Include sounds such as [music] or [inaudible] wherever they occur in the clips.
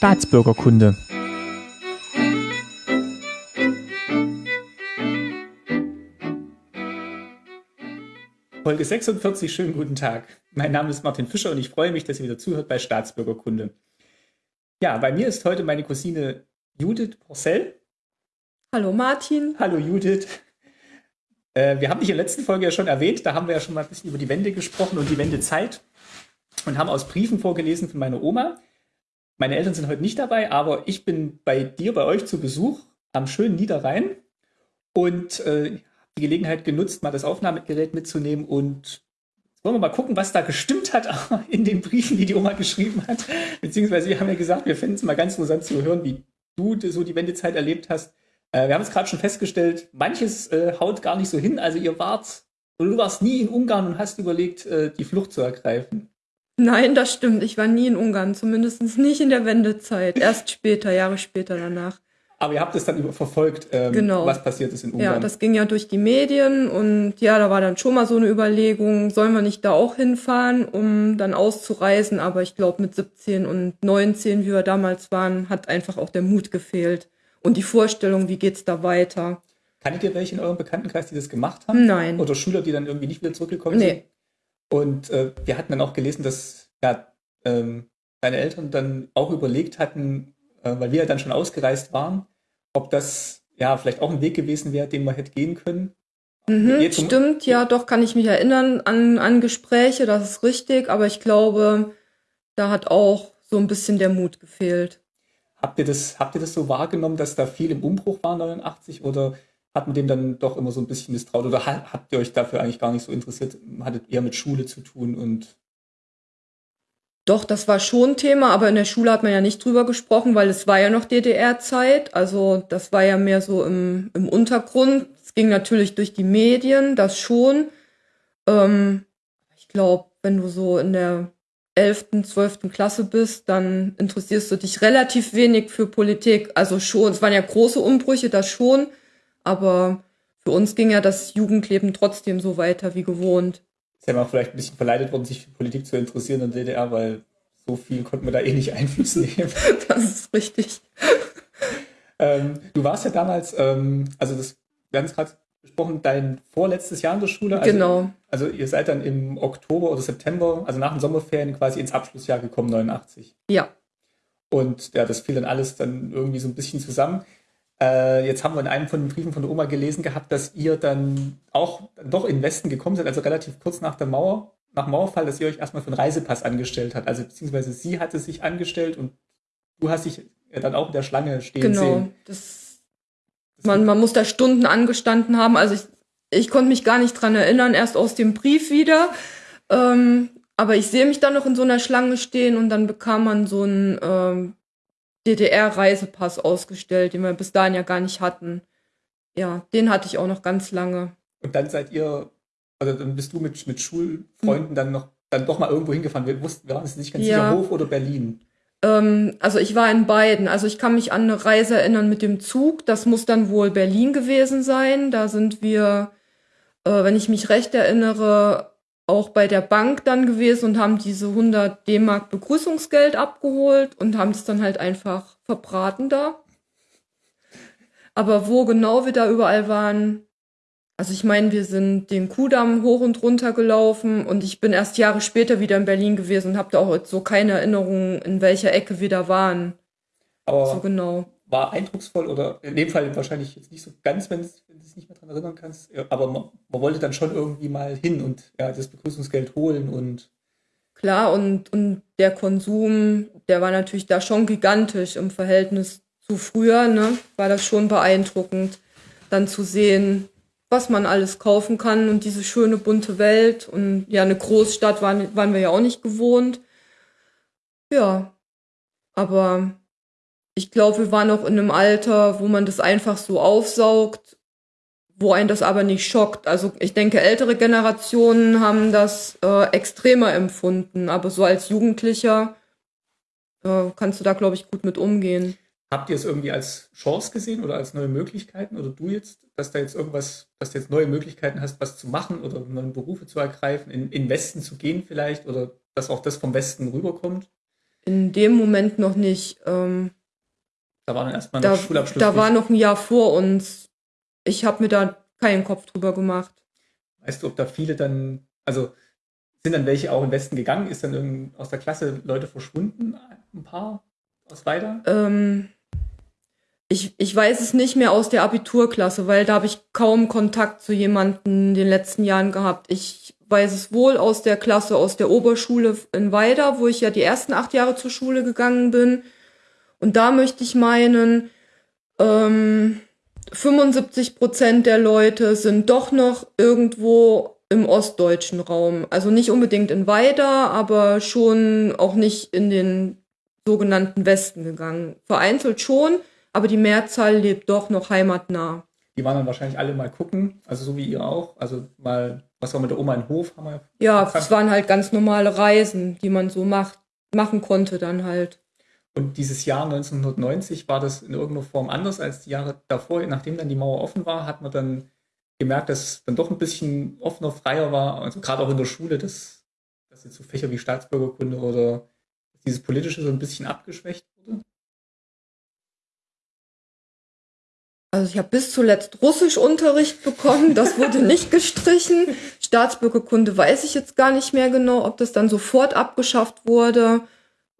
Staatsbürgerkunde. Folge 46, schönen guten Tag. Mein Name ist Martin Fischer und ich freue mich, dass ihr wieder zuhört bei Staatsbürgerkunde. Ja, bei mir ist heute meine Cousine Judith Porcel. Hallo Martin. Hallo Judith. Äh, wir haben dich in der letzten Folge ja schon erwähnt, da haben wir ja schon mal ein bisschen über die Wende gesprochen und die Wendezeit und haben aus Briefen vorgelesen von meiner Oma. Meine Eltern sind heute nicht dabei, aber ich bin bei dir, bei euch zu Besuch am schönen Niederrhein und äh, die Gelegenheit genutzt, mal das Aufnahmegerät mitzunehmen und wollen wir mal gucken, was da gestimmt hat [laughs] in den Briefen, die die Oma geschrieben hat. Beziehungsweise wir haben ja gesagt, wir finden es mal ganz interessant zu hören, wie du so die Wendezeit erlebt hast. Äh, wir haben es gerade schon festgestellt, manches äh, haut gar nicht so hin. Also ihr wart, oder du warst nie in Ungarn und hast überlegt, äh, die Flucht zu ergreifen. Nein, das stimmt. Ich war nie in Ungarn, zumindest nicht in der Wendezeit. Erst später, Jahre später danach. Aber ihr habt es dann verfolgt, ähm, genau. was passiert ist in Ungarn. Ja, das ging ja durch die Medien und ja, da war dann schon mal so eine Überlegung, sollen wir nicht da auch hinfahren, um dann auszureisen. Aber ich glaube, mit 17 und 19, wie wir damals waren, hat einfach auch der Mut gefehlt. Und die Vorstellung, wie geht's da weiter. Kanntet ihr welche in eurem Bekanntenkreis, die das gemacht haben? Nein. Oder Schüler, die dann irgendwie nicht wieder zurückgekommen nee. sind? Und äh, wir hatten dann auch gelesen, dass ja, ähm, deine Eltern dann auch überlegt hatten, äh, weil wir ja dann schon ausgereist waren, ob das ja vielleicht auch ein Weg gewesen wäre, den man hätte gehen können. Mhm, stimmt, ja, doch kann ich mich erinnern an, an Gespräche, das ist richtig, aber ich glaube, da hat auch so ein bisschen der Mut gefehlt. Habt ihr das, habt ihr das so wahrgenommen, dass da viel im Umbruch war 89 oder hat man dem dann doch immer so ein bisschen misstraut oder habt ihr euch dafür eigentlich gar nicht so interessiert? Hattet eher mit Schule zu tun und doch, das war schon Thema, aber in der Schule hat man ja nicht drüber gesprochen, weil es war ja noch DDR-Zeit. Also das war ja mehr so im, im Untergrund. Es ging natürlich durch die Medien, das schon. Ähm, ich glaube, wenn du so in der 11., 12. Klasse bist, dann interessierst du dich relativ wenig für Politik. Also schon, es waren ja große Umbrüche, das schon. Aber für uns ging ja das Jugendleben trotzdem so weiter wie gewohnt ist ja mal vielleicht ein bisschen verleitet worden, sich für Politik zu interessieren in der DDR, weil so viel konnten wir da eh nicht [laughs] Einfluss nehmen. [laughs] das ist richtig. ähm, du warst ja damals, ähm, also das, wir haben es gerade besprochen, dein vorletztes Jahr in der Schule. Also, genau. Also ihr seid dann im Oktober oder September, also nach den Sommerferien quasi ins Abschlussjahr gekommen, 89. Ja. Und ja, das fiel dann alles dann irgendwie so ein bisschen zusammen. Äh, jetzt haben wir in einem von den Briefen von der Oma gelesen gehabt, dass ihr dann auch doch in den Westen gekommen seid, also relativ kurz nach der Mauer, nach Mauerfall, dass ihr euch erstmal für einen Reisepass angestellt habt. Also beziehungsweise sie hatte sich angestellt und du hast dich dann auch in der Schlange stehen genau, sehen. Genau. Das, man, man muss da Stunden angestanden haben. Also ich, ich konnte mich gar nicht dran erinnern, erst aus dem Brief wieder. Ähm, aber ich sehe mich dann noch in so einer Schlange stehen und dann bekam man so ein ähm, DDR-Reisepass ausgestellt, den wir bis dahin ja gar nicht hatten. Ja, den hatte ich auch noch ganz lange. Und dann seid ihr, also dann bist du mit, mit Schulfreunden hm. dann noch, dann doch mal irgendwo hingefahren. Wir wussten, wir waren uns nicht ganz ja. sicher, Hof oder Berlin. Ähm, also ich war in beiden. Also ich kann mich an eine Reise erinnern mit dem Zug. Das muss dann wohl Berlin gewesen sein. Da sind wir, äh, wenn ich mich recht erinnere, auch bei der Bank dann gewesen und haben diese 100 D-Mark Begrüßungsgeld abgeholt und haben es dann halt einfach verbraten da. Aber wo genau wir da überall waren, also ich meine, wir sind den Kudamm hoch und runter gelaufen und ich bin erst Jahre später wieder in Berlin gewesen und habe da auch so keine Erinnerung, in welcher Ecke wir da waren. Aber so genau war eindrucksvoll oder in dem Fall wahrscheinlich jetzt nicht so ganz, wenn du es nicht mehr daran erinnern kannst. Aber man, man, wollte dann schon irgendwie mal hin und ja, das Begrüßungsgeld holen und. Klar, und, und der Konsum, der war natürlich da schon gigantisch im Verhältnis zu früher, ne? War das schon beeindruckend, dann zu sehen, was man alles kaufen kann und diese schöne bunte Welt. Und ja, eine Großstadt waren, waren wir ja auch nicht gewohnt. Ja, aber ich glaube, wir waren noch in einem Alter, wo man das einfach so aufsaugt, wo einen das aber nicht schockt. Also ich denke, ältere Generationen haben das äh, extremer empfunden, aber so als Jugendlicher äh, kannst du da, glaube ich, gut mit umgehen. Habt ihr es irgendwie als Chance gesehen oder als neue Möglichkeiten oder du jetzt, dass da jetzt irgendwas, dass du jetzt neue Möglichkeiten hast, was zu machen oder neue Berufe zu ergreifen, in, in Westen zu gehen vielleicht oder dass auch das vom Westen rüberkommt? in dem Moment noch nicht. Ähm, Da war dann erstmal da, noch Schulabschluss. da war noch ein Jahr vor uns. Ich habe mir da keinen Kopf drüber gemacht. Weißt du, ob da viele dann, also sind dann welche auch im Westen gegangen? Ist dann irgend aus der Klasse Leute verschwunden? Ein paar aus weiter? Ähm, ich, ich weiß es nicht mehr aus der Abiturklasse, weil da habe ich kaum Kontakt zu jemandem in den letzten Jahren gehabt. Ich weiß es wohl aus der Klasse, aus der Oberschule in Weida, wo ich ja die ersten acht Jahre zur Schule gegangen bin. Und da möchte ich meinen, ähm, 75 Prozent der Leute sind doch noch irgendwo im ostdeutschen Raum. Also nicht unbedingt in Weida, aber schon auch nicht in den sogenannten Westen gegangen. Vereinzelt schon, aber die Mehrzahl lebt doch noch heimatnah. Die waren dann wahrscheinlich alle mal gucken, also so wie ihr auch. Also mal, was war mit der Oma in Hof? Haben wir Ja, es waren halt ganz normale Reisen, die man so macht, machen konnte dann halt. Und dieses Jahr 1990 war das in irgendeiner Form anders als die Jahre davor. Nachdem dann die Mauer offen war, hat man dann gemerkt, dass es dann doch ein bisschen offener, freier war. Also gerade auch in der Schule, dass, dass jetzt so Fächer wie Staatsbürgerkunde oder dieses Politische so ein bisschen abgeschwächt wurde. Also ich habe bis zuletzt Russischunterricht bekommen, das wurde [laughs] nicht gestrichen. Staatsbürgerkunde weiß ich jetzt gar nicht mehr genau, ob das dann sofort abgeschafft wurde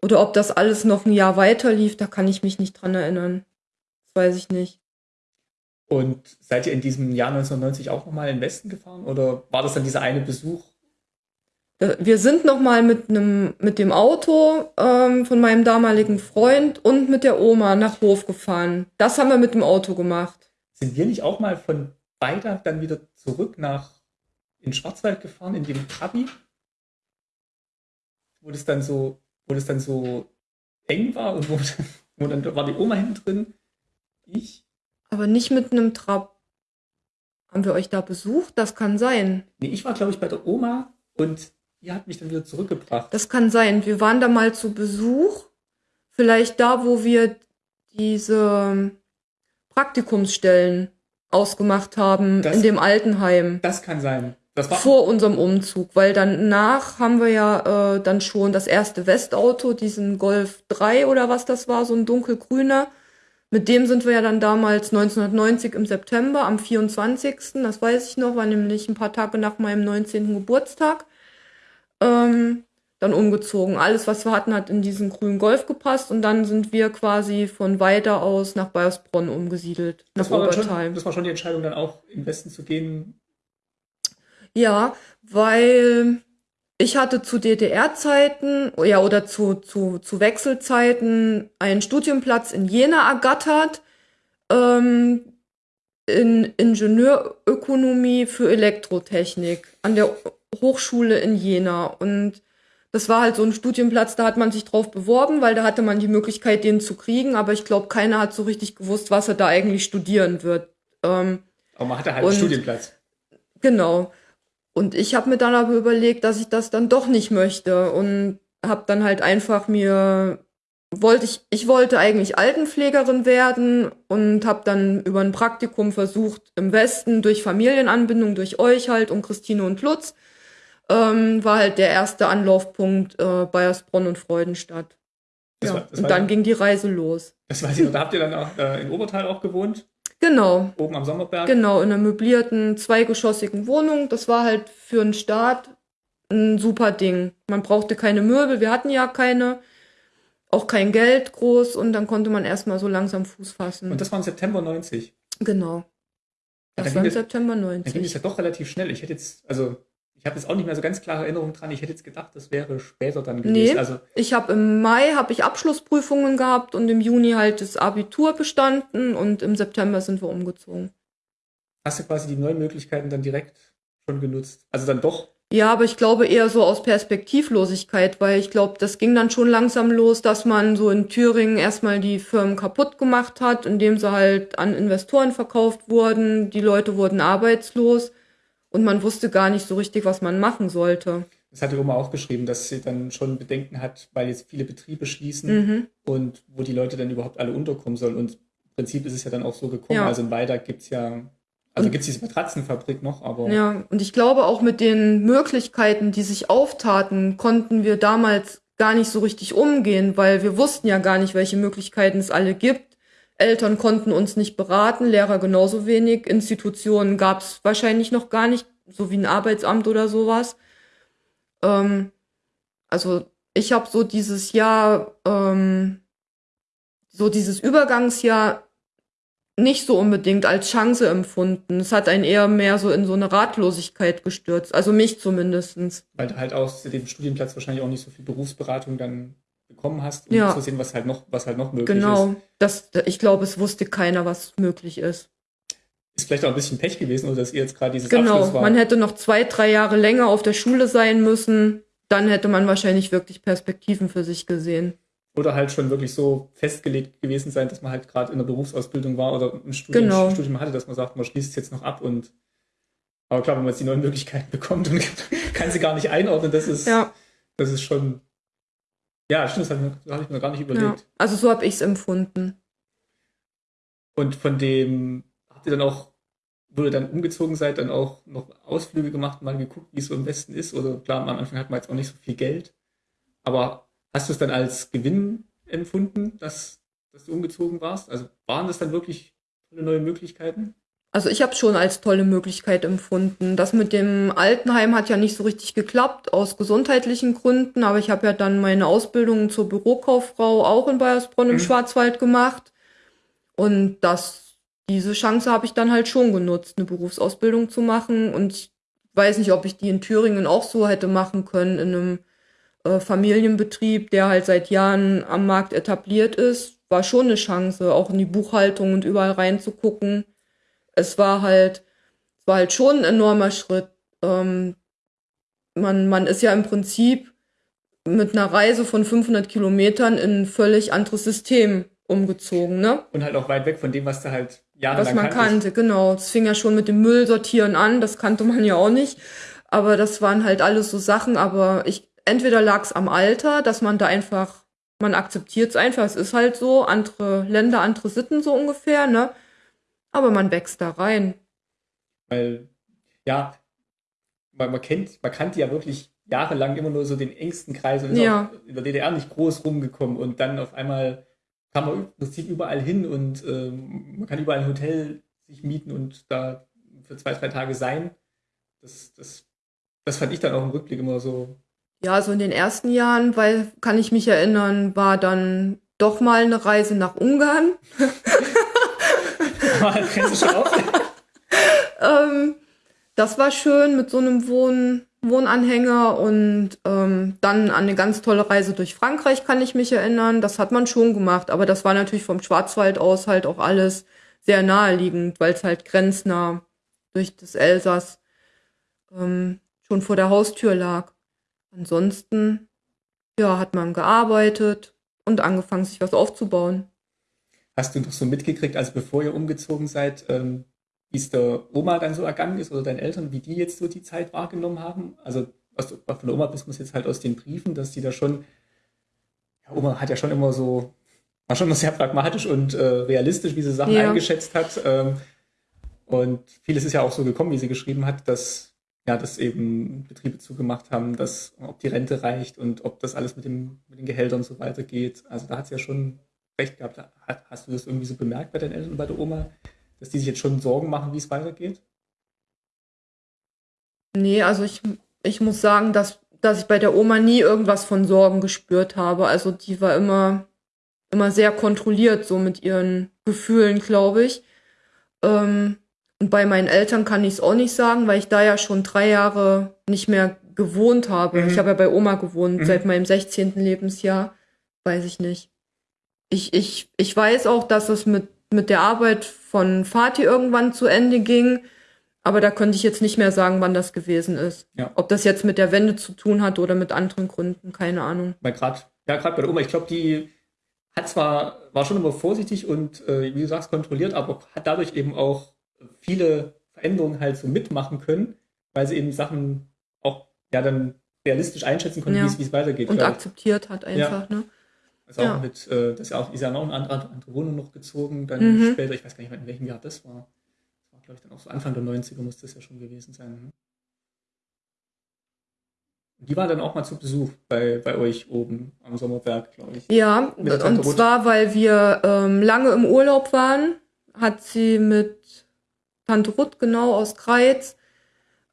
oder ob das alles noch ein Jahr weiter lief, da kann ich mich nicht dran erinnern. Das weiß ich nicht. Und seid ihr in diesem Jahr 1990 auch nochmal in den Westen gefahren? Oder war das dann dieser eine Besuch? Da- Wir sind noch mal mit einem mit dem Auto ähm, von meinem damaligen Freund und mit der Oma nach Hof gefahren. Das haben wir mit dem Auto gemacht. Sind wir nicht auch mal von Weida dann wieder zurück nach in Schwarzwald gefahren, in dem Trabi? Wo das dann so, wo das dann so eng war und wo, [laughs] wo dann war die Oma hinten drin. Ich? Aber nicht mit einem Trab. Haben wir euch da besucht? Das kann sein. Nee, ich war, glaube ich, bei der Oma und die hat mich dann wieder zurückgebracht. Das kann sein. Wir waren da mal zu Besuch. Vielleicht da, wo wir diese Praktikumsstellen ausgemacht haben Das- in dem Altenheim. Das kann sein. War vor unserem Umzug, weil danach haben wir ja äh, dann schon das erste Westauto, diesen Golf 3 oder was das war, so ein dunkelgrüner. Mit dem sind wir ja dann damals 1990 im September am 24. Das weiß ich noch, war nämlich ein paar Tage nach meinem 19. Geburtstag. Ähm, dann umgezogen. Alles, was wir hatten, hat in diesen grünen Golf gepasst und dann sind wir quasi von weiter aus nach Bayersbronn umgesiedelt, nach das war, dann schon, das war schon die Entscheidung, dann auch im Westen zu gehen. Ja, weil ich hatte zu DDR-Zeiten, ja, oder zu, zu, zu Wechselzeiten einen Studienplatz in Jena ergattert, ähm, in Ingenieurökonomie für Elektrotechnik an der Hochschule in Jena. Und das war halt so ein Studienplatz, da hat man sich drauf beworben, weil da hatte man die Möglichkeit, den zu kriegen, aber ich glaube, keiner hat so richtig gewusst, was er da eigentlich studieren wird. Ähm, Aber man hatte halt Und- einen Studienplatz. Genau. Und ich habe mir dann aber überlegt, dass ich das dann doch nicht möchte und habe dann halt einfach mir wollte ich ich wollte eigentlich Altenpflegerin werden und habe dann über ein Praktikum versucht im Westen durch Familienanbindung durch euch halt und Christine und Lutz ähm, war halt der erste Anlaufpunkt äh, Bayersbronn und Freudenstadt. Das ja, war- das und dann ja- ging die Reise los. Das weiß ich noch. Da habt ihr dann auch äh, in Obertal auch gewohnt, Genau. oben am Sommerberg. Genau, in einer möblierten, zweigeschossigen Wohnung. Das war halt für einen Start ein super Ding. Man brauchte keine Möbel, wir hatten ja keine, auch kein Geld groß und dann konnte man erstmal so langsam Fuß fassen. Und das war im September 90. genau. Das war im September Dann ging es 90. ja doch relativ schnell. Ich hätte jetzt, also ich habe jetzt auch nicht mehr so ganz klare Erinnerungen dran. Ich hätte jetzt gedacht, das wäre später dann gewesen. Nee. Also Ich habe im Mai habe ich Abschlussprüfungen gehabt und im Juni halt das Abitur bestanden und im September sind wir umgezogen. hast du quasi die neuen Möglichkeiten dann direkt schon genutzt. Also dann doch. Ja, aber ich glaube eher so aus Perspektivlosigkeit, weil ich glaube, das ging dann schon langsam los, dass man so in Thüringen erstmal die Firmen kaputt gemacht hat, indem sie halt an Investoren verkauft wurden. Die Leute wurden arbeitslos und man wusste gar nicht so richtig, was man machen sollte. Das hat die Oma auch geschrieben, dass sie dann schon Bedenken hat, weil jetzt viele Betriebe schließen Mhm. und wo die Leute dann überhaupt alle unterkommen sollen. Und im Prinzip ist es ja dann auch so gekommen. Ja. Also in Weida gibt's ja, also Und- gibt's diese Matratzenfabrik noch, aber Ja, und ich glaube auch mit den Möglichkeiten, die sich auftaten, konnten wir damals gar nicht so richtig umgehen, weil wir wussten ja gar nicht, welche Möglichkeiten es alle gibt. Eltern konnten uns nicht beraten, Lehrer genauso wenig, Institutionen gab es wahrscheinlich noch gar nicht, so wie ein Arbeitsamt oder sowas. Ähm, also ich habe so dieses Jahr, ähm, so dieses Übergangsjahr nicht so unbedingt als Chance empfunden. Es hat einen eher mehr so in so eine Ratlosigkeit gestürzt, also mich zumindestens. Weil halt aus dem Studienplatz wahrscheinlich auch nicht so viel Berufsberatung dann bekommen hast, um Ja. zu sehen, was halt noch, was halt noch möglich Genau, ist. das, ich glaube, es wusste keiner, was möglich ist. Ist vielleicht auch ein bisschen Pech gewesen, oder dass ihr jetzt gerade dieses Genau, Abschluss war. man hätte noch zwei, drei Jahre länger auf der Schule sein müssen. Dann hätte man wahrscheinlich wirklich Perspektiven für sich gesehen. Oder halt schon wirklich so festgelegt gewesen sein, dass man halt gerade in der Berufsausbildung war oder ein Studium, Genau. Studium hatte, dass man sagt, man schließt es jetzt noch ab und aber klar, wenn man jetzt die neuen Möglichkeiten [laughs] bekommt und kann sie gar nicht einordnen, das ist, Ja, das ist schon. Ja, stimmt, das habe ich, mir- hab ich mir gar nicht ja. überlegt. Also so habe ich es empfunden. Und von dem habt ihr dann auch, wo ihr dann umgezogen seid, dann auch noch Ausflüge gemacht, mal geguckt, wie es so im Westen ist? Oder klar, am Anfang hat man jetzt auch nicht so viel Geld. Aber hast du es dann als Gewinn empfunden, dass, dass du umgezogen warst? Also waren das dann wirklich tolle neue Möglichkeiten? Also ich habe schon als tolle Möglichkeit empfunden. Das mit dem Altenheim hat ja nicht so richtig geklappt aus gesundheitlichen Gründen, aber ich habe ja dann meine Ausbildung zur Bürokauffrau auch in Bayersbronn im Mhm. Schwarzwald gemacht. Und das, diese Chance habe ich dann halt schon genutzt, eine Berufsausbildung zu machen. Und ich weiß nicht, ob ich die in Thüringen auch so hätte machen können, in einem äh, Familienbetrieb, der halt seit Jahren am Markt etabliert ist. War schon eine Chance, auch in die Buchhaltung und überall reinzugucken es war halt, es war halt schon ein enormer Schritt. Ähm, man, man ist ja im Prinzip mit einer Reise von 500 Kilometern in ein völlig anderes System umgezogen, ne? Und halt auch weit weg von dem, was du halt jahrelang Was man kannte, genau. Es fing ja schon mit dem Müllsortieren an, das kannte man ja auch nicht. Aber das waren halt alles so Sachen, aber ich, entweder lag es am Alter, dass man da einfach, man akzeptiert es einfach, es ist halt so, andere Länder, andere Sitten so ungefähr, ne? Aber man wächst da rein. Weil, ja, man, man kennt, man kannte ja wirklich jahrelang immer nur so den engsten Kreis und ist Ja. in der DDR nicht groß rumgekommen und dann auf einmal kann man im Prinzip überall hin und ähm, man kann überall ein Hotel sich mieten und da für zwei, drei Tage sein. Das, das, das fand ich dann auch im Rückblick immer so. Ja, so in den ersten Jahren, weil, kann ich mich erinnern, war dann doch mal eine Reise nach Ungarn. [laughs] Schon auf? [laughs] Ähm, das war schön mit so einem Wohn Wohnanhänger und ähm, dann an eine ganz tolle Reise durch Frankreich kann ich mich erinnern. Das hat man schon gemacht, aber das war natürlich vom Schwarzwald aus halt auch alles sehr naheliegend, weil es halt grenznah durch das Elsass ähm, schon vor der Haustür lag. Ansonsten, ja, hat man gearbeitet und angefangen, sich was aufzubauen. Hast du noch so mitgekriegt, also bevor ihr umgezogen seid, ähm, wie es der Oma dann so ergangen ist oder deinen Eltern, wie die jetzt so die Zeit wahrgenommen haben? Also was du von der Oma wissen muss jetzt halt aus den Briefen, dass die da schon, ja, Oma hat ja schon immer so, war schon immer sehr pragmatisch und äh, realistisch, wie sie Sachen Ja. eingeschätzt hat. Ähm, und vieles ist ja auch so gekommen, wie sie geschrieben hat, dass ja, dass eben Betriebe zugemacht haben, dass ob die Rente reicht und ob das alles mit, dem, mit den Gehältern so weitergeht. Also da hat sie ja schon recht gehabt. Hat, hast du das irgendwie so bemerkt bei deinen Eltern und bei der Oma, dass die sich jetzt schon Sorgen machen, wie es weitergeht? Nee, also ich, ich muss sagen, dass, dass ich bei der Oma nie irgendwas von Sorgen gespürt habe. Also die war immer, immer sehr kontrolliert, so mit ihren Gefühlen, glaube ich. Ähm, und bei meinen Eltern kann ich es auch nicht sagen, weil ich da ja schon drei Jahre nicht mehr gewohnt habe. Mhm. Ich habe ja bei Oma gewohnt Mhm. seit meinem 16. Lebensjahr. Weiß ich nicht. Ich, ich, ich weiß auch, dass es mit, mit der Arbeit von Vati irgendwann zu Ende ging. Aber da könnte ich jetzt nicht mehr sagen, wann das gewesen ist. Ja. Ob das jetzt mit der Wende zu tun hat oder mit anderen Gründen, keine Ahnung. Weil gerade, ja, gerade bei der Oma, ich glaube, die hat zwar, war schon immer vorsichtig und, äh, wie du sagst, kontrolliert, aber hat dadurch eben auch viele Veränderungen halt so mitmachen können, weil sie eben Sachen auch, ja, dann realistisch einschätzen konnte, Ja. wie es- weitergeht. Und ich. akzeptiert hat einfach, ne? Auch Ja. mit, äh, das ist ja auch, ist ja noch eine andere, andere Wohnung noch gezogen, dann Mhm. später, ich weiß gar nicht mehr, in welchem Jahr das war. Das war, glaube ich, dann auch so Anfang der 90er muss das ja schon gewesen sein. Ne? Die waren dann auch mal zu Besuch bei, bei euch oben am Sommerberg, glaube ich. Ja, und Ruth. zwar, weil wir ähm, lange im Urlaub waren, hat sie mit Tante Ruth genau aus Kreiz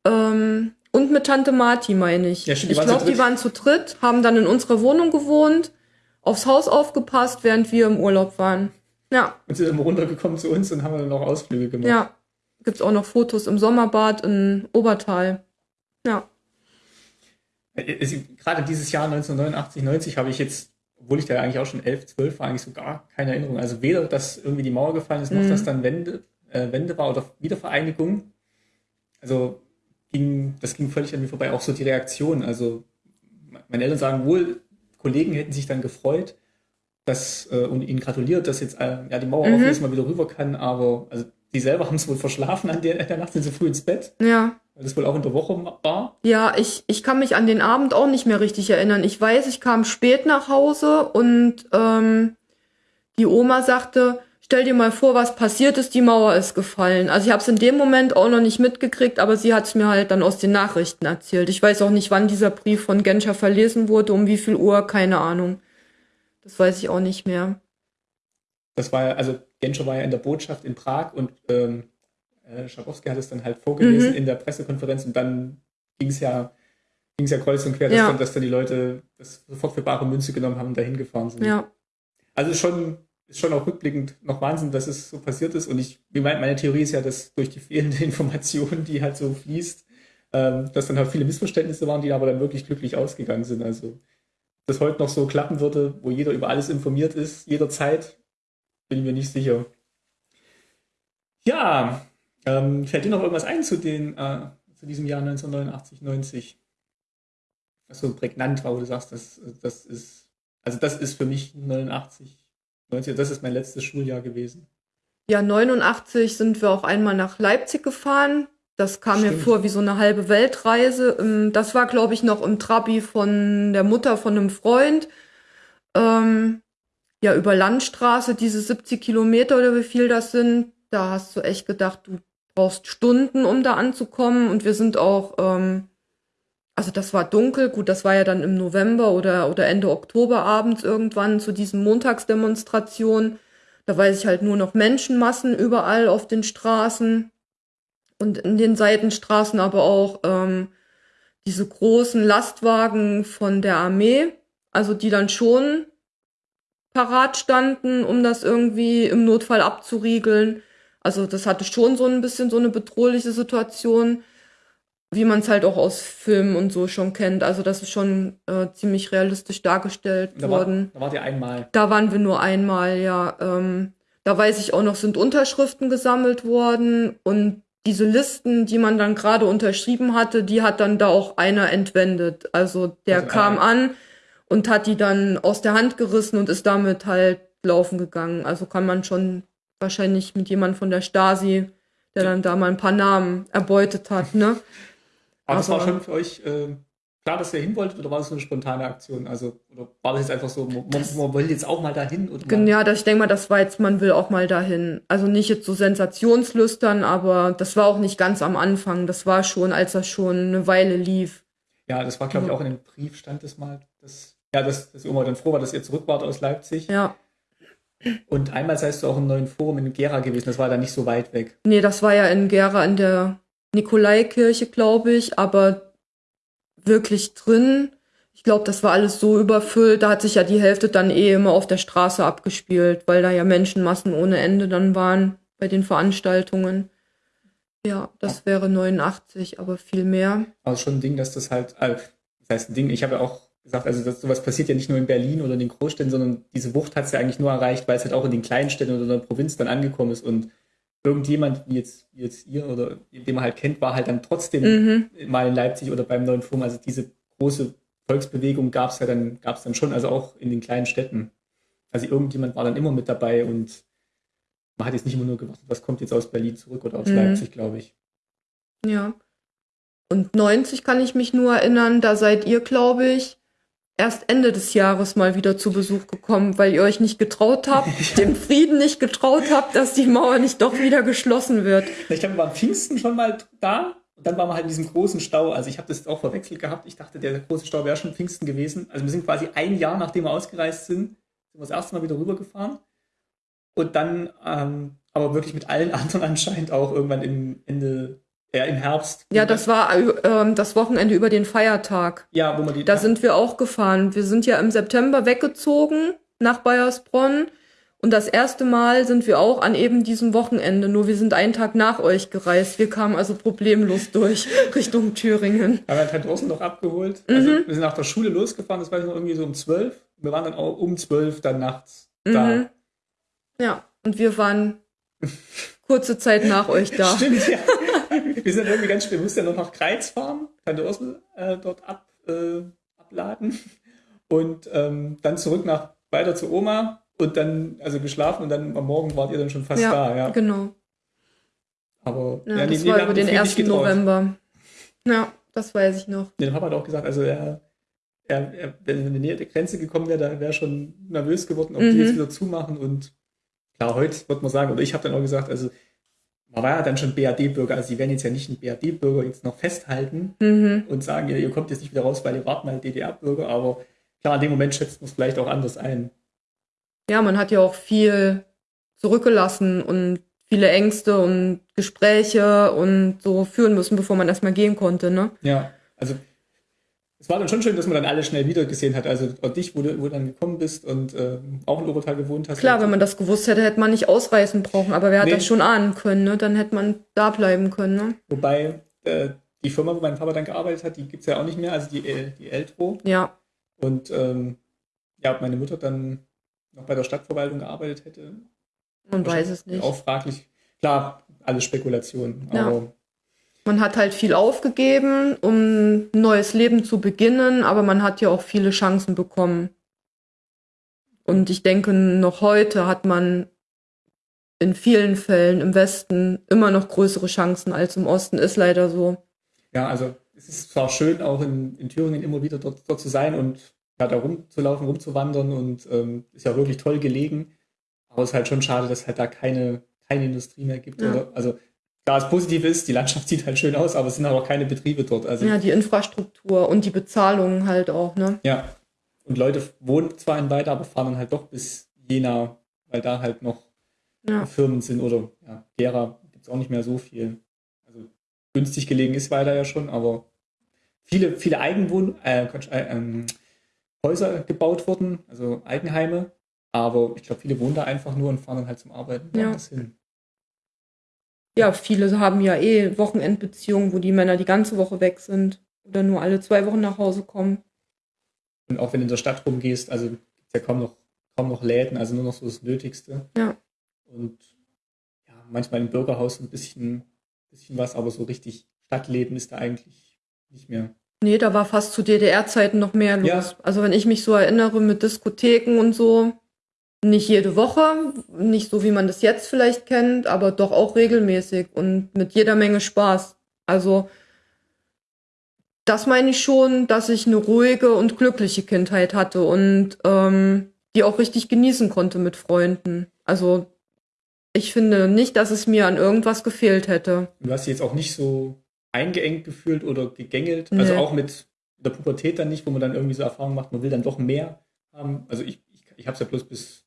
ähm, und mit Tante Marti, meine ich. Ja, stimmt, ich glaube, die waren zu dritt, haben dann in unserer Wohnung gewohnt, aufs Haus aufgepasst, während wir im Urlaub waren. Ja, Und sind dann runtergekommen zu uns und haben dann noch Ausflüge gemacht. ja. Gibt's auch noch Fotos im Sommerbad in Obertal. Ja. Äh, Gerade dieses Jahr 1989, 90 habe ich jetzt, obwohl ich da eigentlich auch schon 11, 12 war, eigentlich so gar keine Erinnerung. Also weder, dass irgendwie die Mauer gefallen ist, noch Mhm. dass dann Wende, äh, Wende war oder Wiedervereinigung. Also ging, das ging völlig an mir vorbei. Auch so die Reaktion. Also meine Eltern sagen wohl, Kollegen hätten sich dann gefreut, dass, äh, und ihnen gratuliert, dass jetzt äh, ja, die Mauer Mhm. auf ist, mal wieder rüber kann, aber also die selber haben es wohl verschlafen an der, der Nacht, sind so früh ins Bett, Ja. weil das wohl auch in der Woche war. Ja, ich, ich kann mich an den Abend auch nicht mehr richtig erinnern. Ich weiß, ich kam spät nach Hause und ähm, die Oma sagte, stell dir mal vor, was passiert ist, die Mauer ist gefallen. Also ich habe es in dem Moment auch noch nicht mitgekriegt, aber sie hat es mir halt dann aus den Nachrichten erzählt. Ich weiß auch nicht, wann dieser Brief von Genscher verlesen wurde, um wie viel Uhr, keine Ahnung. Das weiß ich auch nicht mehr. Das war ja, also Genscher war ja in der Botschaft in Prag und ähm, äh, Schabowski hat es dann halt vorgelesen Mhm. in der Pressekonferenz und dann ging es ja, ging's ja kreuz und quer, dass, Ja. dann, dass dann die Leute das sofort für bare Münze genommen haben und dahin gefahren sind. Ja. Also schon, ist schon auch rückblickend noch Wahnsinn, dass es so passiert ist. Und ich, meine Theorie ist ja, dass durch die fehlende [laughs] Information, die halt so fließt, ähm, dass dann halt viele Missverständnisse waren, die aber dann wirklich glücklich ausgegangen sind. Also das heute noch so klappen würde, wo jeder über alles informiert ist, jederzeit, bin ich mir nicht sicher. Ja, ähm, fällt dir noch irgendwas ein zu, den, äh, zu diesem Jahr 1989, 90? Was so prägnant war, wo du sagst, das, das ist, also das ist für mich 89, 90, das ist mein letztes Schuljahr gewesen. Ja, 89 sind wir auch einmal nach Leipzig gefahren. Das kam mir Stimmt. vor wie so eine halbe Weltreise. Ähm, Das war, glaube ich, noch im Trabi von der Mutter von einem Freund. Ähm, ja, über Landstraße, diese 70 Kilometer oder wie viel das sind. Da hast du echt gedacht, du brauchst Stunden, um da anzukommen. Und wir sind auch, ähm, also das war dunkel. Gut, das war ja dann im November oder, oder Ende Oktober abends irgendwann zu diesen Montagsdemonstrationen. Da weiß ich halt nur noch Menschenmassen überall auf den Straßen und in den Seitenstraßen aber auch ähm, diese großen Lastwagen von der Armee, also die dann schon parat standen, um das irgendwie im Notfall abzuriegeln. Also das hatte schon so ein bisschen so eine bedrohliche Situation, wie man es halt auch aus Filmen und so schon kennt. Also das ist schon äh, ziemlich realistisch dargestellt Da, war, worden. da wart ihr einmal. Da waren wir nur einmal, ja. Ähm, da weiß ich auch noch, sind Unterschriften gesammelt worden und diese Listen, die man dann gerade unterschrieben hatte, die hat dann da auch einer entwendet. Also der Also kam einer- an und hat die dann aus der Hand gerissen und ist damit halt laufen gegangen. Also kann man schon wahrscheinlich mit jemand von der Stasi, der dann da mal ein paar Namen erbeutet hat, ne? [laughs] Aber das Aber- war schon für euch äh, klar, dass ihr hin wolltet oder war das so eine spontane Aktion? Also, oder war das jetzt einfach so, man, Das- man will jetzt auch mal dahin? Gen- mal, Ja, das, ich denke mal, das war jetzt, man will auch mal dahin. Also nicht jetzt so sensationslüstern, aber das war auch nicht ganz am Anfang. Das war schon, als das schon eine Weile lief. ja, das war, glaube ich, auch in dem Brief stand das mal, dass, ja, dass, dass Oma dann froh war, dass ihr zurück wart aus Leipzig. Ja. Und einmal seist du auch im neuen Forum in Gera gewesen, das war dann nicht so weit weg. Nee, das war ja in Gera in der Nikolaikirche, glaube ich, aber wirklich drin. Ich glaube, das war alles so überfüllt. Da hat sich ja die Hälfte dann eh immer auf der Straße abgespielt, weil da ja Menschenmassen ohne Ende dann waren bei den Veranstaltungen. Ja, das wäre 89, aber viel mehr. Ist schon ein Ding, dass das halt, äh, das heißt ein Ding, ich habe ja auch gesagt, also das, sowas passiert ja nicht nur in Berlin oder in den Großstädten, sondern diese Wucht hat es ja eigentlich nur erreicht, weil es halt auch in den kleinen Städten oder in der Provinz dann angekommen ist und irgendjemand, wie jetzt, wie jetzt ihr oder den man halt kennt, war halt dann trotzdem Mhm. mal in Leipzig oder beim neuen Forum. Also diese große Volksbewegung gab es ja dann, gab es dann schon, also auch in den kleinen Städten. Also irgendjemand war dann immer mit dabei und man hat jetzt nicht immer nur gewartet, was kommt jetzt aus Berlin zurück oder aus Mhm. Leipzig, glaube ich. Ja. Und 90 kann ich mich nur erinnern, da seid ihr, glaube ich, erst Ende des Jahres mal wieder zu Besuch gekommen, weil ihr euch nicht getraut habt, [laughs] dem Frieden nicht getraut habt, dass die Mauer nicht doch wieder geschlossen wird. Ich glaube, wir waren Pfingsten schon mal da Und dann waren wir halt in diesem großen Stau. Also ich habe das auch verwechselt gehabt. Ich dachte, der große Stau wäre schon Pfingsten gewesen. Also wir sind quasi ein Jahr, nachdem wir ausgereist sind, sind wir das erste Mal wieder rübergefahren. Und dann ähm, aber wirklich mit allen [laughs] anderen anscheinend auch irgendwann im Ende, ja, im Herbst. Ja, das war ähm, das Wochenende über den Feiertag. Ja, wo man die. Da sind wir auch gefahren. Wir sind ja im September weggezogen nach Bayersbronn. Und das erste Mal sind wir auch an eben diesem Wochenende, nur wir sind einen Tag nach euch gereist. Wir kamen also problemlos durch [laughs] Richtung Thüringen. Haben wir halt draußen noch abgeholt. Also mhm. wir sind nach der Schule losgefahren, das war noch irgendwie so um zwölf. Wir waren dann auch um zwölf dann nachts mhm. da. Ja, und wir waren [laughs] kurze Zeit nach euch da. Stimmt, ja. Wir sind irgendwie ganz spät, wir mussten ja noch nach Kreiz fahren, Tante Ursel äh, dort ab, äh, abladen und ähm, dann zurück nach weiter zu Oma und dann, also geschlafen und dann am Morgen wart ihr dann schon fast ja, da, ja. genau. Aber ja, ja das war über den 1. November. Ja, das weiß ich noch. Der Papa hat auch gesagt, also er, er, er wenn er in die Nähe der Grenze gekommen wäre, da wäre schon nervös geworden, ob mhm. die jetzt wieder zumachen. Und klar, heute wird man sagen, oder ich habe dann auch gesagt, also man war ja dann schon BRD-Bürger, also sie werden jetzt ja nicht einen BRD-Bürger jetzt noch festhalten mhm. und sagen, ja, ihr kommt jetzt nicht wieder raus, weil ihr wart mal DDR-Bürger, aber klar, in dem Moment schätzt man es vielleicht auch anders ein ja, man hat ja auch viel zurückgelassen und viele Ängste und Gespräche und so führen müssen, bevor man erstmal gehen konnte, ne? Ja, also es war dann schon schön, dass man dann alle schnell wieder gesehen hat. Also und dich, wo du, wo du dann gekommen bist und äh, auch in Obertal gewohnt hast. Klar, wenn man das gewusst hätte, hätte man nicht ausreißen brauchen, aber wer hat nee. das schon ahnen können, ne? Dann hätte man da bleiben können, ne? Wobei äh, die Firma, wo mein Papa dann gearbeitet hat, die gibt's ja auch nicht mehr, also die, äh, die Eltro. Ja. Und ähm, ja, meine Mutter dann noch bei der Stadtverwaltung gearbeitet hätte. Man weiß es nicht. Auch fraglich. Klar, alles Spekulation. Ja. Aber man hat halt viel aufgegeben, um ein neues Leben zu beginnen, aber man hat ja auch viele Chancen bekommen. Und ich denke, noch heute hat man in vielen Fällen im Westen immer noch größere Chancen als im Osten, ist leider so. Ja, also es ist zwar schön, auch in, in Thüringen immer wieder dort, dort zu sein und ja, da rumzulaufen, rumzuwandern und ähm, ist ja wirklich toll gelegen. Aber es ist halt schon schade, dass halt da keine, keine Industrie mehr gibt. Ja. Oder, also klar, das Positive ist, die Landschaft [laughs] sieht halt schön aus, aber es sind auch keine Betriebe dort. Also, ja, die Infrastruktur und die Bezahlung halt auch, ne? Ja. Und Leute wohnen zwar in Weida, aber fahren dann halt doch bis Jena, weil da halt noch ja. Firmen sind oder ja, Gera gibt es auch nicht mehr so viel. Also günstig gelegen ist Weida ja schon, aber viele, viele Eigenwohn, äh, äh, ähm, Häuser gebaut wurden, also Eigenheime. Aber ich glaube, viele wohnen da einfach nur und fahren dann halt zum Arbeiten ja. hin. Ja, viele haben ja eh Wochenendbeziehungen, wo die Männer die ganze Woche weg sind oder nur alle zwei Wochen nach Hause kommen. Und auch wenn du in der Stadt rumgehst, also gibt es ja kaum noch, kaum noch Läden, also nur noch so das Nötigste. Ja. Und ja, manchmal im Bürgerhaus ein bisschen, bisschen was, aber so richtig Stadtleben ist da eigentlich nicht mehr. Nee, da war fast zu DDR-Zeiten noch mehr los. Ja. Also wenn ich mich so erinnere mit Diskotheken und so, nicht jede Woche, nicht so wie man das jetzt vielleicht kennt, aber doch auch regelmäßig und mit jeder Menge Spaß. Also das meine ich schon, dass ich eine ruhige und glückliche Kindheit hatte und ähm, die auch richtig genießen konnte mit Freunden. Also ich finde nicht, dass es mir an irgendwas gefehlt hätte. Du hast jetzt auch nicht so eingeengt gefühlt oder gegängelt. Also nee. Also auch mit der Pubertät dann nicht, wo man dann irgendwie so Erfahrungen macht, man will dann doch mehr haben. Also ich, ich, ich habe es ja bloß bis,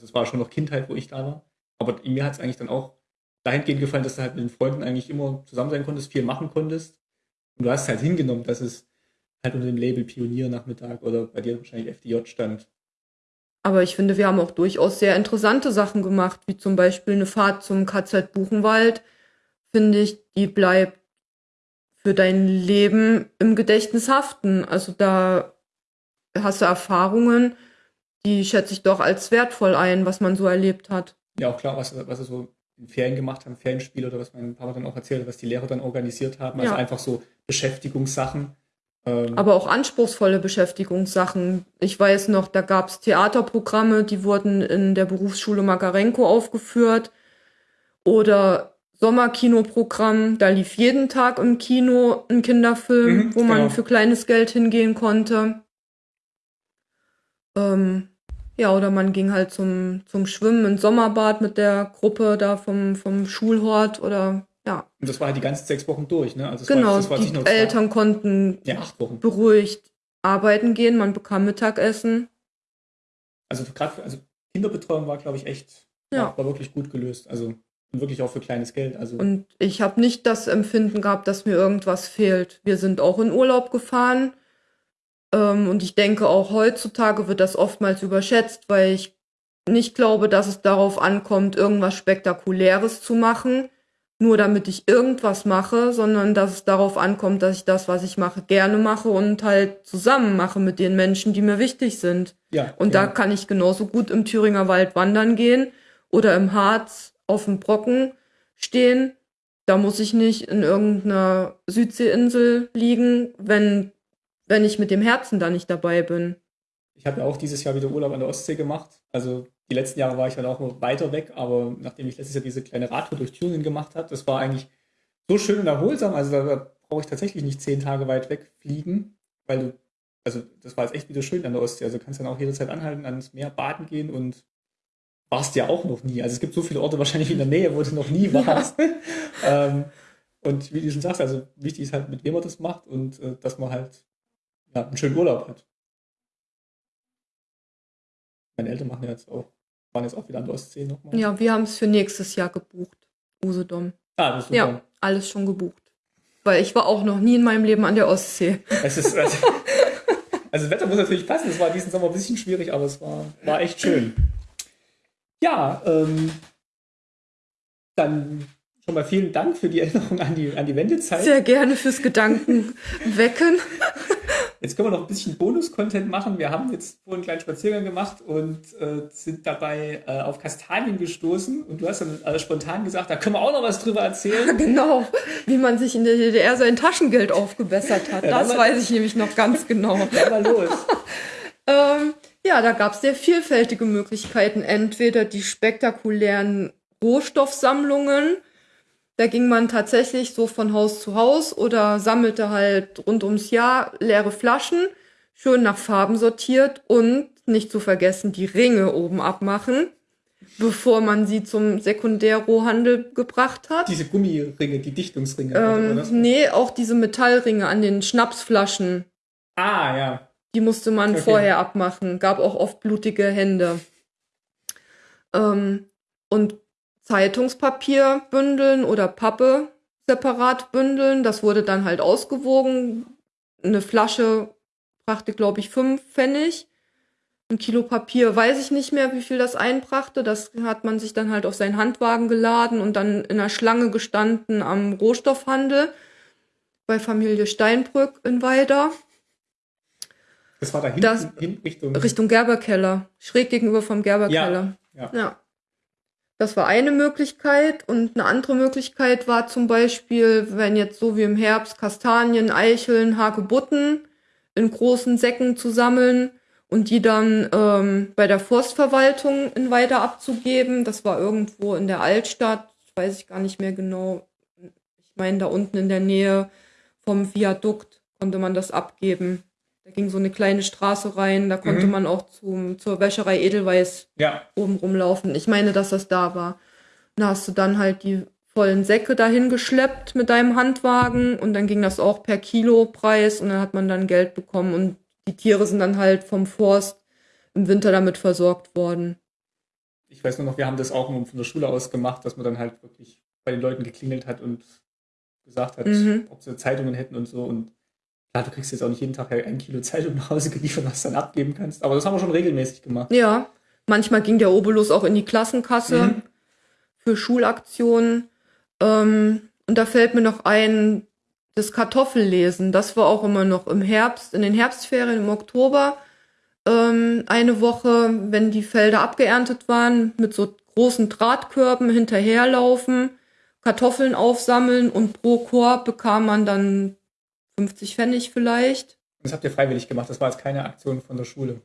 also es war schon noch Kindheit, wo ich da war. Aber mir hat es eigentlich dann auch dahingehend gefallen, dass du halt mit den Freunden eigentlich immer zusammen sein konntest, viel machen konntest. Und du hast halt hingenommen, dass es halt unter dem Label Pioniernachmittag oder bei dir wahrscheinlich FDJ stand. Aber ich finde, wir haben auch durchaus sehr interessante Sachen gemacht, wie zum Beispiel eine Fahrt zum KZ Buchenwald. Finde ich, die bleibt für dein Leben im Gedächtnis haften. Also da hast du Erfahrungen, die schätze ich doch als wertvoll ein, was man so erlebt hat. Ja, auch klar, was, was er so in Ferien gemacht haben, Ferienspiel oder was mein Papa dann auch erzählt, was die Lehrer dann organisiert haben. Also ja. einfach so Beschäftigungssachen. Ähm Aber auch anspruchsvolle Beschäftigungssachen. Ich weiß noch, da gab es Theaterprogramme, die wurden in der Berufsschule Makarenko aufgeführt. Oder Sommerkinoprogramm. Da lief jeden Tag im Kino ein Kinderfilm, mhm, wo man genau. für kleines Geld hingehen konnte. Ähm, ja, oder man ging halt zum, zum Schwimmen ins Sommerbad mit der Gruppe da vom, vom Schulhort oder Ja. Und das war halt die ganzen sechs Wochen durch, ne? Also Genau, war, das war die zwei- Eltern konnten Ja, acht Wochen. beruhigt arbeiten gehen, man bekam Mittagessen. Also gerade also Kinderbetreuung war, glaube ich, echt, Ja. war, war wirklich gut gelöst. Also und wirklich auch für kleines Geld. Also Und ich habe nicht das Empfinden gehabt, dass mir irgendwas fehlt. Wir sind auch in Urlaub gefahren. Ähm, und ich denke, auch heutzutage wird das oftmals überschätzt, weil ich nicht glaube, dass es darauf ankommt, irgendwas Spektakuläres zu machen, nur damit ich irgendwas mache, sondern dass es darauf ankommt, dass ich das, was ich mache, gerne mache und halt zusammen mache mit den Menschen, die mir wichtig sind. ja. Und da genau. kann ich genauso gut im Thüringer Wald wandern gehen oder im Harz auf dem Brocken stehen. Da muss ich nicht in irgendeiner Südseeinsel liegen, wenn, wenn ich mit dem Herzen da nicht dabei bin. Ich habe ja auch dieses Jahr wieder Urlaub an der Ostsee gemacht. Also die letzten Jahre war ich halt auch noch weiter weg, aber nachdem ich letztes Jahr diese kleine Radtour durch Thüringen gemacht habe, das war eigentlich so schön und erholsam. Also da, brauche ich tatsächlich nicht zehn Tage weit wegfliegen, weil du, also das war jetzt echt wieder schön an der Ostsee. Also du kannst dann auch jederzeit anhalten, ans Meer baden gehen und warst ja auch noch nie. Also es gibt so viele Orte wahrscheinlich in der Nähe, wo du noch nie [laughs] warst. ähm, und wie du schon sagst, also wichtig ist halt, mit wem man das macht und äh, dass man halt ja, einen schönen Urlaub hat. Meine Eltern machen ja jetzt auch, waren jetzt auch wieder an der Ostsee nochmal. Ja, wir haben es für nächstes Jahr gebucht. Usedom. Ah, das ist Ja, super. alles schon gebucht. Weil ich war auch noch nie in meinem Leben an der Ostsee. Es ist, also, [laughs] also das Wetter muss natürlich passen. Es war diesen Sommer ein bisschen schwierig, aber es war, war echt schön. Ja, ähm, dann schon mal vielen Dank für die Erinnerung an die, an die Wendezeit. Sehr gerne fürs Gedanken wecken. [laughs] Jetzt können wir noch ein bisschen Bonus-Content machen. Wir haben jetzt vorhin einen kleinen Spaziergang gemacht und äh, sind dabei äh, auf Kastanien gestoßen. Und du hast dann äh, spontan gesagt, da können wir auch noch was drüber erzählen. [laughs] Genau, wie man sich in der DDR sein Taschengeld aufgebessert hat. [laughs] Ja, das weiß ich nämlich noch ganz genau. [laughs] Dann mal los. Ähm, ja, da gab es sehr vielfältige Möglichkeiten. Entweder die spektakulären Rohstoffsammlungen, da ging man tatsächlich so von Haus zu Haus oder sammelte halt rund ums Jahr leere Flaschen, schön nach Farben sortiert und nicht zu vergessen die Ringe oben abmachen, bevor man sie zum Sekundärrohhandel gebracht hat. Diese Gummiringe, die Dichtungsringe. Ähm, nee, auch diese Metallringe an den Schnapsflaschen. Ah, ja. Die musste man Okay. vorher abmachen. Gab auch oft blutige Hände. Ähm, und Zeitungspapier bündeln oder Pappe separat bündeln. Das wurde dann halt ausgewogen. Eine Flasche brachte, glaube ich, fünf Pfennig. Ein Kilo Papier weiß ich nicht mehr, wie viel das einbrachte. Das hat man sich dann halt auf seinen Handwagen geladen und dann in der Schlange gestanden am Rohstoffhandel bei Familie Steinbrück in Weida. Das war da hinten, Das- hin Richtung. Richtung Gerberkeller, schräg gegenüber vom Gerberkeller. Ja. ja. Das war eine Möglichkeit und eine andere Möglichkeit war zum Beispiel, wenn jetzt so wie im Herbst Kastanien, Eicheln, Hagebutten in großen Säcken zu sammeln und die dann ähm, bei der Forstverwaltung in weiter abzugeben. Das war irgendwo in der Altstadt, weiß ich gar nicht mehr genau. Ich meine, da unten in der Nähe vom Viadukt konnte man das abgeben. Da ging so eine kleine Straße rein, da konnte Mhm. man auch zum, zur Wäscherei Edelweiß Ja, oben rumlaufen. Ich meine, dass das da war. Da hast du dann halt die vollen Säcke dahin geschleppt mit deinem Handwagen und dann ging das auch per Kilopreis und dann hat man dann Geld bekommen und die Tiere sind dann halt vom Forst im Winter damit versorgt worden. ich weiß nur noch, wir haben das auch von der Schule aus gemacht, dass man dann halt wirklich bei den Leuten geklingelt hat und gesagt hat, Mhm. ob sie Zeitungen hätten und so. Und klar, du kriegst jetzt auch nicht jeden Tag ein Kilo Zeitung nach Hause geliefert, was du dann abgeben kannst. Aber das haben wir schon regelmäßig gemacht. Ja, manchmal ging der Obolus auch in die Klassenkasse Mhm. für Schulaktionen. Ähm, und da fällt mir noch ein, das Kartoffellesen. Das war auch immer noch im Herbst, in den Herbstferien im Oktober. Ähm, eine Woche, wenn die Felder abgeerntet waren, mit so großen Drahtkörben hinterherlaufen, Kartoffeln aufsammeln und pro Korb bekam man dann 50 Pfennig vielleicht. Das habt ihr freiwillig gemacht. Das war jetzt keine Aktion von der Schule.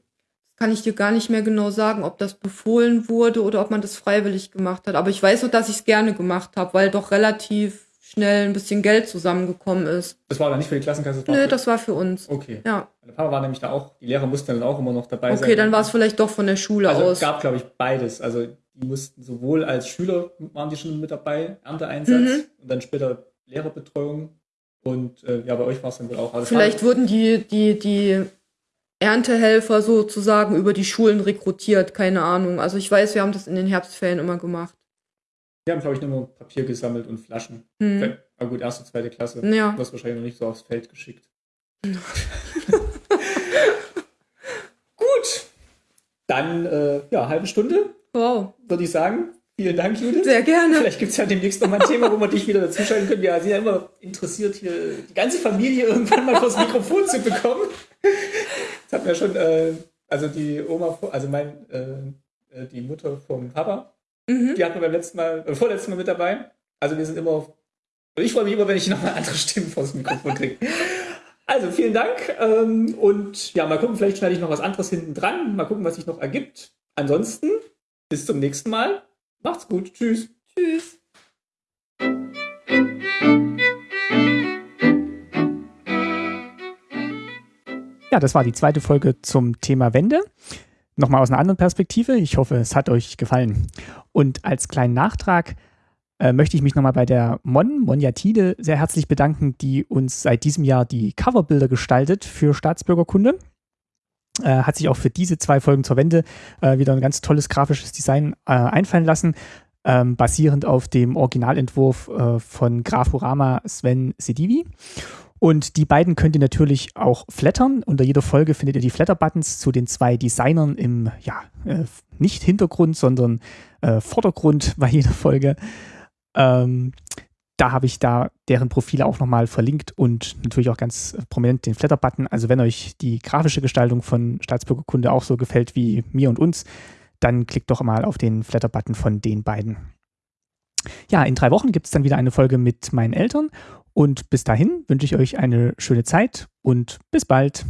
kann ich dir gar nicht mehr genau sagen, ob das befohlen wurde oder ob man das freiwillig gemacht hat. Aber ich weiß nur, dass ich es gerne gemacht habe, weil doch relativ schnell ein bisschen Geld zusammengekommen ist. Das war dann nicht für die Klassenkasse. Das Nö, für- das war für uns. Okay. Ja, Meine Papa war nämlich da auch, die Lehrer mussten dann auch immer noch dabei sein. okay, dann war es vielleicht doch von der Schule Also es aus. gab, glaube ich, beides. Also die mussten sowohl als Schüler waren die schon mit dabei, Ernteeinsatz mhm. und dann später Lehrerbetreuung. Und äh, ja, bei euch war es dann wohl auch. Also Vielleicht wurden die, die, die Erntehelfer sozusagen über die Schulen rekrutiert, keine Ahnung. Also ich weiß, wir haben das in den Herbstferien immer gemacht. Wir haben, glaube ich, nur Papier gesammelt und Flaschen. Mhm. Aber gut, erste, zweite Klasse. Ja. Du hast wahrscheinlich noch nicht so aufs Feld geschickt. [laughs] gut. Dann, äh, ja, halbe Stunde. Wow. Würde ich sagen. Vielen Dank, Judith. Sehr gerne. Vielleicht gibt es ja demnächst noch mal ein Thema, wo wir dich wieder dazuschalten können. Ja, sie sind ja immer interessiert, hier die ganze Familie irgendwann mal vors Mikrofon zu bekommen. Das hatten wir schon, äh, also die Oma, also mein, äh, äh, die Mutter vom Papa, mhm. die hatten wir beim letzten Mal, äh, vorletzten Mal mit dabei. Also wir sind immer, ich freue mich immer, wenn ich noch mal andere Stimmen vors Mikrofon kriege. Also vielen Dank ähm, und ja, mal gucken, vielleicht schneide ich noch was anderes hinten dran. Mal gucken, was sich noch ergibt. Ansonsten, bis zum nächsten Mal. Macht's gut. Tschüss. Tschüss. Ja, das war die zweite Folge zum Thema Wende. Nochmal aus einer anderen Perspektive. Ich hoffe, es hat euch gefallen. Und als kleinen Nachtrag äh, möchte ich mich nochmal bei der Mon, Monjatide, sehr herzlich bedanken, die uns seit diesem Jahr die Coverbilder gestaltet für Staatsbürgerkunde. Äh, hat sich auch für diese zwei Folgen zur Wende äh, wieder ein ganz tolles grafisches Design äh, einfallen lassen, ähm, basierend auf dem Originalentwurf äh, von Grafurama Sven Sedivi. Und die beiden könnt ihr natürlich auch flattern. Unter jeder Folge findet ihr die Flatter-Buttons zu den zwei Designern im, ja, äh, nicht Hintergrund, sondern äh, Vordergrund bei jeder Folge. Ähm, da habe ich da deren Profile auch nochmal verlinkt und natürlich auch ganz prominent den Flatter-Button. Also wenn euch die grafische Gestaltung von Staatsbürgerkunde auch so gefällt wie mir und uns, dann klickt doch mal auf den Flatter-Button von den beiden. Ja, in drei Wochen gibt es dann wieder eine Folge mit meinen Eltern und bis dahin wünsche ich euch eine schöne Zeit und bis bald.